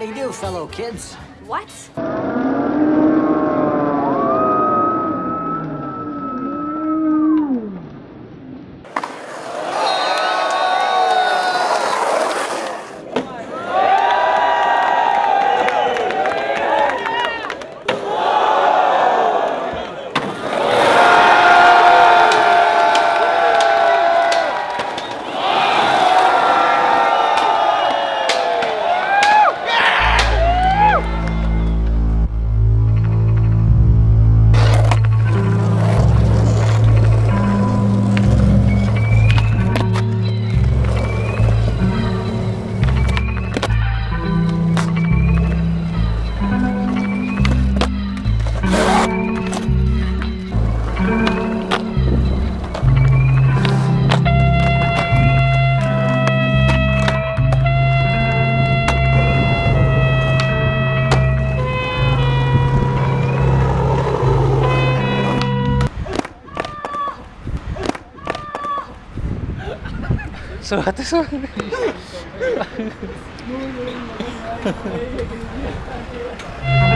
howdy do, fellow kids. What? 수고하다 수고하다